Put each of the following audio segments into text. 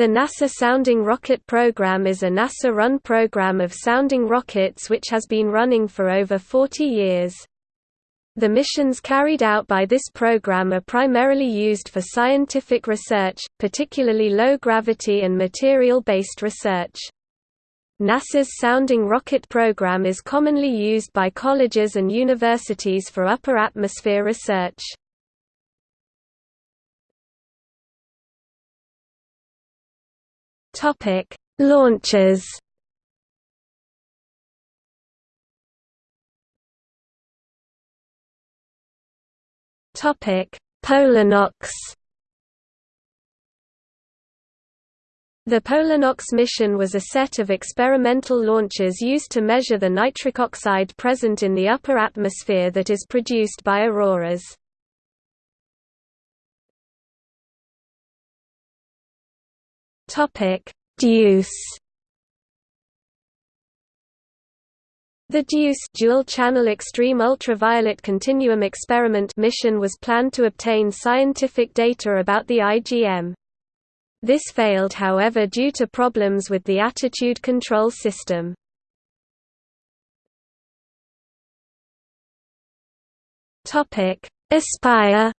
The NASA Sounding Rocket Program is a NASA-run program of sounding rockets which has been running for over 40 years. The missions carried out by this program are primarily used for scientific research, particularly low-gravity and material-based research. NASA's Sounding Rocket Program is commonly used by colleges and universities for upper atmosphere research. Topic: Launches. Topic: PolarNOx. The PolarNOx mission was a set of experimental launches used to measure the nitric oxide present in the upper atmosphere that is produced by auroras. Topic: DEUCE. The DEUCE dual-channel extreme ultraviolet continuum experiment mission was planned to obtain scientific data about the IgM. This failed however due to problems with the attitude control system. Aspire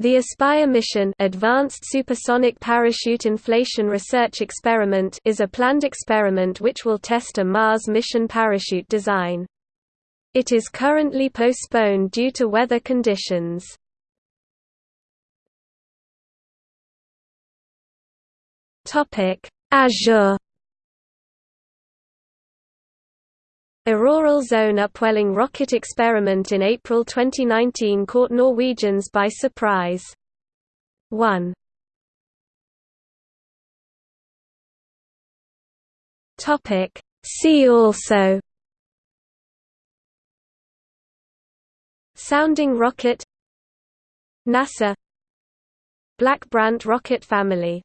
The Aspire mission Advanced Supersonic Parachute Inflation Research Experiment is a planned experiment which will test a Mars mission parachute design. It is currently postponed due to weather conditions. Azure Auroral zone upwelling rocket experiment in April 2019 caught Norwegians by surprise. 1 Topic. See also. Sounding rocket. NASA. Black Brant rocket family